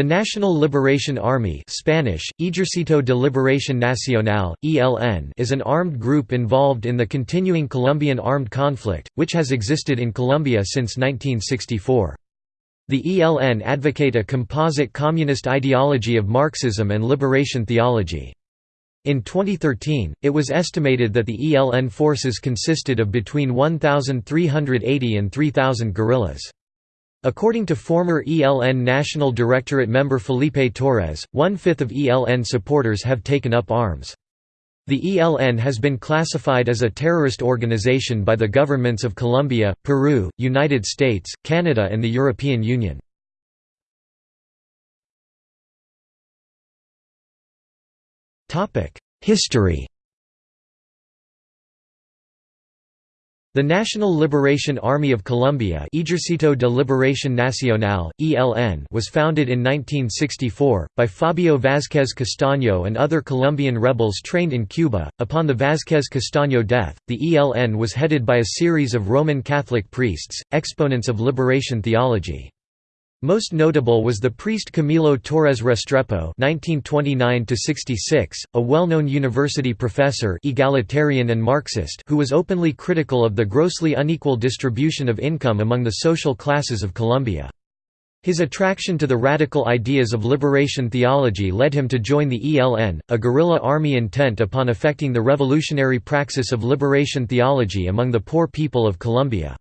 The National Liberation Army Spanish, Ejército de Liberación Nacional, ELN is an armed group involved in the continuing Colombian armed conflict, which has existed in Colombia since 1964. The ELN advocate a composite communist ideology of Marxism and liberation theology. In 2013, it was estimated that the ELN forces consisted of between 1,380 and 3,000 guerrillas. According to former ELN National Directorate member Felipe Torres, one-fifth of ELN supporters have taken up arms. The ELN has been classified as a terrorist organization by the governments of Colombia, Peru, United States, Canada and the European Union. History The National Liberation Army of Colombia Ejército de Liberación Nacional, ELN was founded in 1964, by Fabio Vázquez Castaño and other Colombian rebels trained in Cuba. Upon the Vázquez Castaño death, the ELN was headed by a series of Roman Catholic priests, exponents of liberation theology. Most notable was the priest Camilo Torres Restrepo (1929–66), a well-known university professor, egalitarian and Marxist, who was openly critical of the grossly unequal distribution of income among the social classes of Colombia. His attraction to the radical ideas of liberation theology led him to join the ELN, a guerrilla army intent upon effecting the revolutionary praxis of liberation theology among the poor people of Colombia.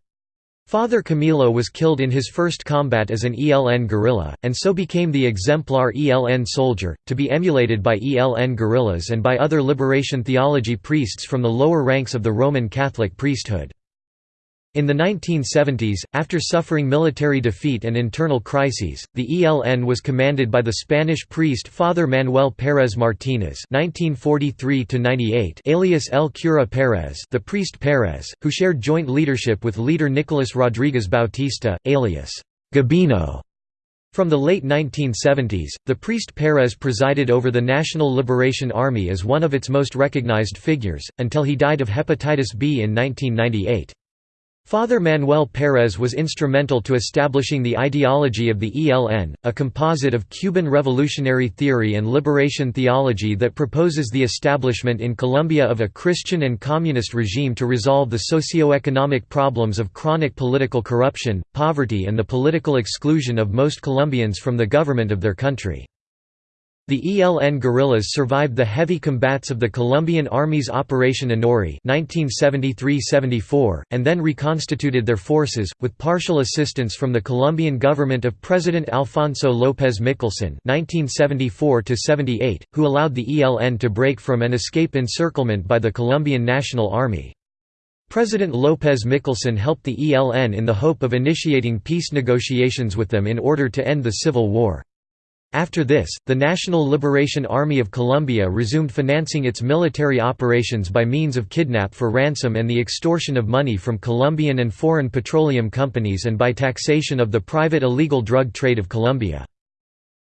Father Camilo was killed in his first combat as an ELN guerrilla, and so became the exemplar ELN soldier, to be emulated by ELN guerrillas and by other liberation theology priests from the lower ranks of the Roman Catholic priesthood. In the 1970s, after suffering military defeat and internal crises, the ELN was commanded by the Spanish priest Father Manuel Pérez Martínez (1943–98), alias El Cura Pérez, the priest Pérez, who shared joint leadership with leader Nicolas Rodriguez Bautista, alias Gabino. From the late 1970s, the priest Pérez presided over the National Liberation Army as one of its most recognized figures, until he died of hepatitis B in 1998. Father Manuel Pérez was instrumental to establishing the ideology of the ELN, a composite of Cuban revolutionary theory and liberation theology that proposes the establishment in Colombia of a Christian and communist regime to resolve the socio-economic problems of chronic political corruption, poverty and the political exclusion of most Colombians from the government of their country. The ELN guerrillas survived the heavy combats of the Colombian Army's Operation Anori 1973–74, and then reconstituted their forces, with partial assistance from the Colombian government of President Alfonso López Michelsen 1974–78, who allowed the ELN to break from and escape encirclement by the Colombian National Army. President López Michelsen helped the ELN in the hope of initiating peace negotiations with them in order to end the civil war. After this, the National Liberation Army of Colombia resumed financing its military operations by means of kidnap for ransom and the extortion of money from Colombian and foreign petroleum companies and by taxation of the private illegal drug trade of Colombia.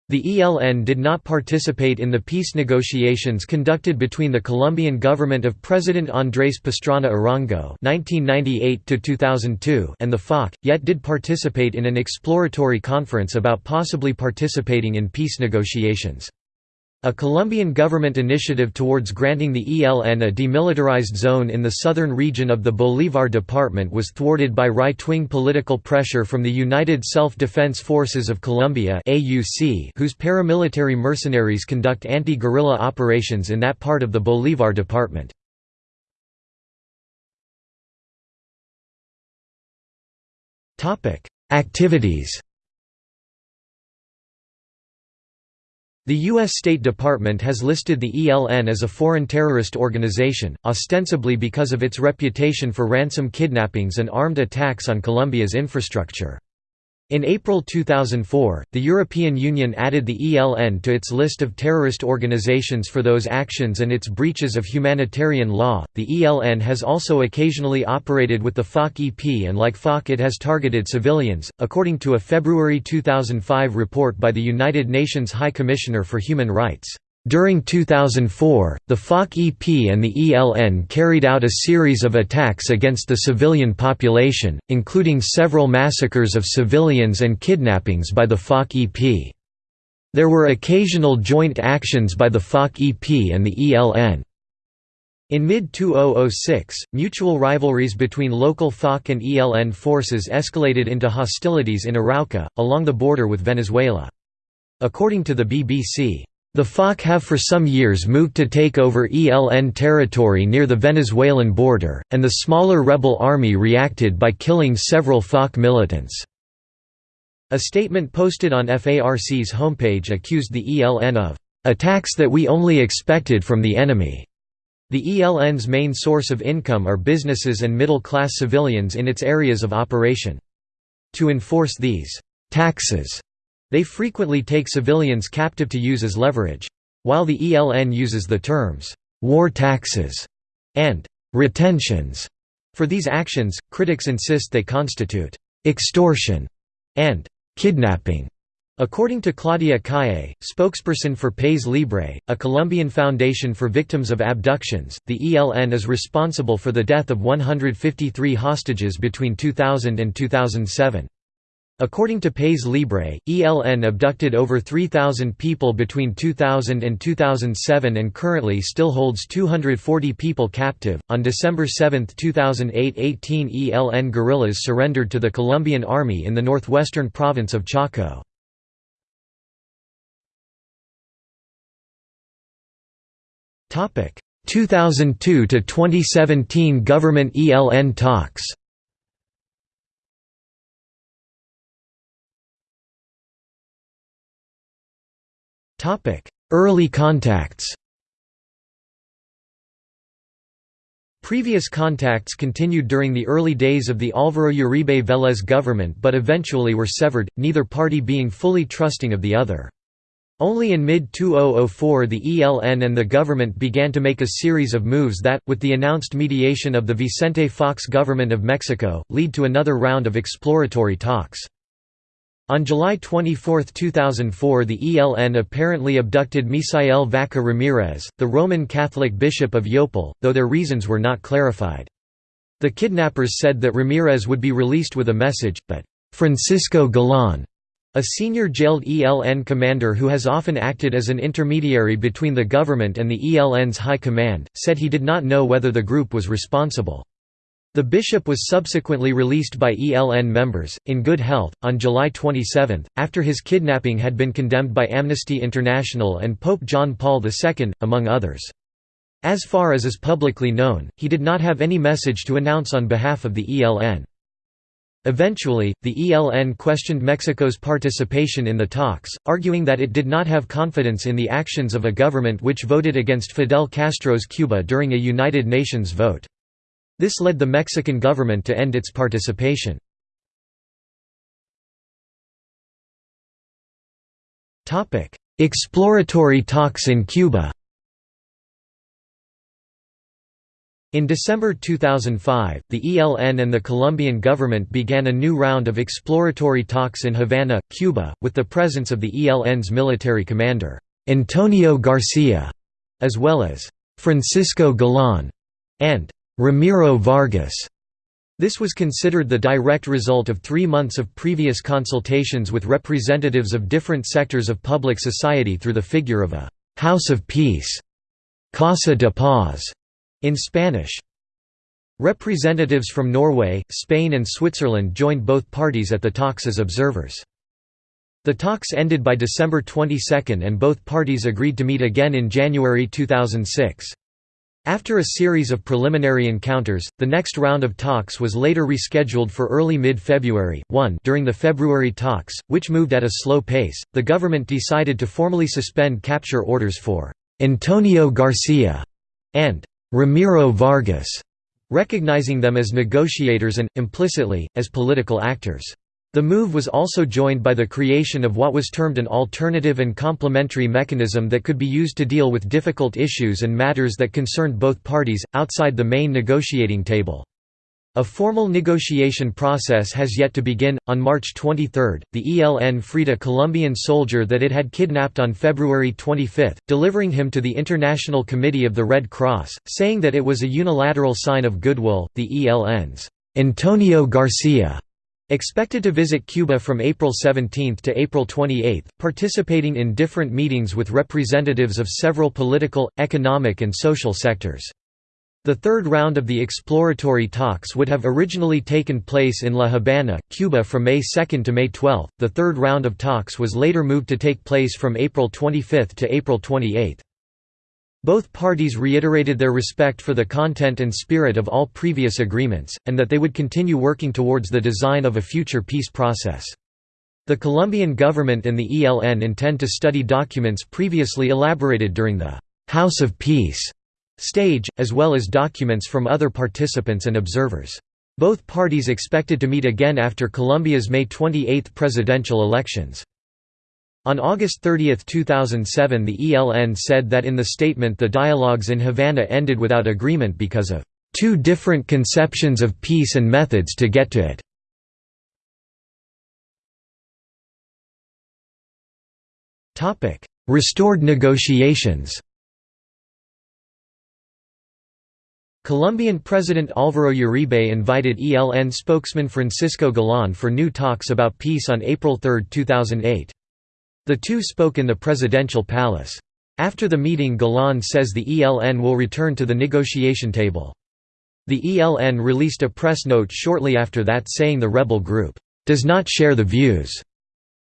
The ELN did not participate in the peace negotiations conducted between the Colombian government of President Andrés Pastrana Arango (1998–2002) and the FARC, yet did participate in an exploratory conference about possibly participating in peace negotiations. A Colombian government initiative towards granting the ELN a demilitarized zone in the southern region of the Bolívar Department was thwarted by right-wing political pressure from the United Self-Defense Forces of Colombia whose paramilitary mercenaries conduct anti-guerrilla operations in that part of the Bolívar Department. Activities The U.S. State Department has listed the ELN as a foreign terrorist organization, ostensibly because of its reputation for ransom kidnappings and armed attacks on Colombia's infrastructure. In April 2004, the European Union added the ELN to its list of terrorist organizations for those actions and its breaches of humanitarian law. The ELN has also occasionally operated with the FARC-EP and like FARC it has targeted civilians, according to a February 2005 report by the United Nations High Commissioner for Human Rights. During 2004, the FARC-EP and the ELN carried out a series of attacks against the civilian population, including several massacres of civilians and kidnappings by the FARC-EP. There were occasional joint actions by the FARC-EP and the ELN. In mid-2006, mutual rivalries between local FARC and ELN forces escalated into hostilities in Arauca, along the border with Venezuela. According to the BBC, the FARC have for some years moved to take over ELN territory near the Venezuelan border, and the smaller rebel army reacted by killing several FARC militants. A statement posted on FARC's homepage accused the ELN of attacks that we only expected from the enemy. The ELN's main source of income are businesses and middle-class civilians in its areas of operation. To enforce these taxes, they frequently take civilians captive to use as leverage. While the ELN uses the terms war taxes and retentions for these actions, critics insist they constitute extortion and kidnapping. According to Claudia Calle, spokesperson for Paz Libre, a Colombian foundation for victims of abductions, the ELN is responsible for the death of 153 hostages between 2000 and 2007. According to Paz Libre, ELN abducted over 3,000 people between 2000 and 2007 and currently still holds 240 people captive. On December 7, 2008, 18 ELN guerrillas surrendered to the Colombian army in the northwestern province of Chocó. Topic: 2002 to 2017 government ELN talks. Early contacts Previous contacts continued during the early days of the Álvaro Uribe Vélez government but eventually were severed, neither party being fully trusting of the other. Only in mid-2004 the ELN and the government began to make a series of moves that, with the announced mediation of the Vicente Fox government of Mexico, lead to another round of exploratory talks. On July 24, 2004 the ELN apparently abducted Misael Vaca Ramirez, the Roman Catholic bishop of Yopal, though their reasons were not clarified. The kidnappers said that Ramirez would be released with a message, but Francisco Galan, a senior jailed ELN commander who has often acted as an intermediary between the government and the ELN's high command, said he did not know whether the group was responsible. The bishop was subsequently released by ELN members, in good health, on July 27, after his kidnapping had been condemned by Amnesty International and Pope John Paul II, among others. As far as is publicly known, he did not have any message to announce on behalf of the ELN. Eventually, the ELN questioned Mexico's participation in the talks, arguing that it did not have confidence in the actions of a government which voted against Fidel Castro's Cuba during a United Nations vote. This led the Mexican government to end its participation. Exploratory talks in Cuba In December 2005, the ELN and the Colombian government began a new round of exploratory talks in Havana, Cuba, with the presence of the ELN's military commander, Antonio Garcia, as well as Francisco Galan and Ramiro Vargas. This was considered the direct result of three months of previous consultations with representatives of different sectors of public society through the figure of a «House of Peace» Casa de Paz in Spanish. Representatives from Norway, Spain and Switzerland joined both parties at the talks as observers. The talks ended by December 22 and both parties agreed to meet again in January 2006. After a series of preliminary encounters, the next round of talks was later rescheduled for early mid-February. 1 During the February talks, which moved at a slow pace, the government decided to formally suspend capture orders for Antonio Garcia and Ramiro Vargas, recognizing them as negotiators and, implicitly, as political actors. The move was also joined by the creation of what was termed an alternative and complementary mechanism that could be used to deal with difficult issues and matters that concerned both parties, outside the main negotiating table. A formal negotiation process has yet to begin. On March 23, the ELN freed a Colombian soldier that it had kidnapped on February 25, delivering him to the International Committee of the Red Cross, saying that it was a unilateral sign of goodwill. The ELN's Antonio Garcia Expected to visit Cuba from April 17 to April 28, participating in different meetings with representatives of several political, economic and social sectors. The third round of the exploratory talks would have originally taken place in La Habana, Cuba from May 2 to May 12. The third round of talks was later moved to take place from April 25 to April 28. Both parties reiterated their respect for the content and spirit of all previous agreements, and that they would continue working towards the design of a future peace process. The Colombian government and the ELN intend to study documents previously elaborated during the «House of Peace» stage, as well as documents from other participants and observers. Both parties expected to meet again after Colombia's May 28 presidential elections. On August 30, 2007 the ELN said that in the statement the dialogues in Havana ended without agreement because of two different conceptions of peace and methods to get to it. Restored negotiations Colombian President Álvaro Uribe invited ELN spokesman Francisco Galán for new talks about peace on April 3, 2008. The two spoke in the presidential palace. After the meeting Galán says the ELN will return to the negotiation table. The ELN released a press note shortly after that saying the rebel group, "...does not share the views,"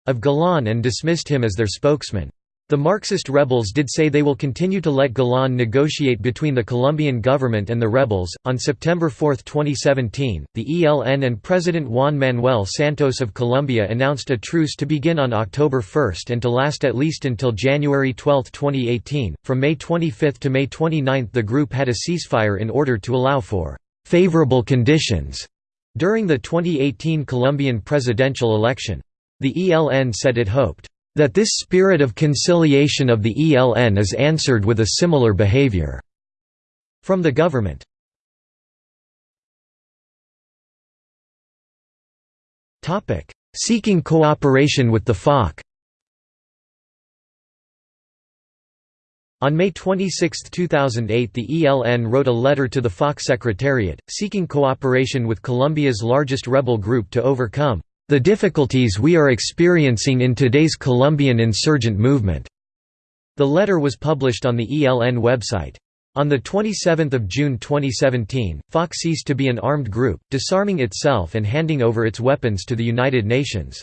of Galán and dismissed him as their spokesman. The Marxist rebels did say they will continue to let Galán negotiate between the Colombian government and the rebels. On September 4, 2017, the ELN and President Juan Manuel Santos of Colombia announced a truce to begin on October 1 and to last at least until January 12, 2018. From May 25 to May 29, the group had a ceasefire in order to allow for favorable conditions during the 2018 Colombian presidential election. The ELN said it hoped that this spirit of conciliation of the ELN is answered with a similar behavior from the government. Seeking cooperation with the FARC On May 26, 2008 the ELN wrote a letter to the FARC Secretariat, seeking cooperation with Colombia's largest rebel group to overcome the difficulties we are experiencing in today's Colombian insurgent movement." The letter was published on the ELN website. On 27 June 2017, FARC ceased to be an armed group, disarming itself and handing over its weapons to the United Nations.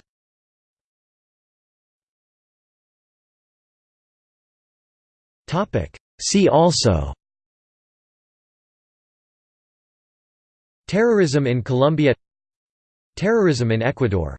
See also Terrorism in Colombia Terrorism in Ecuador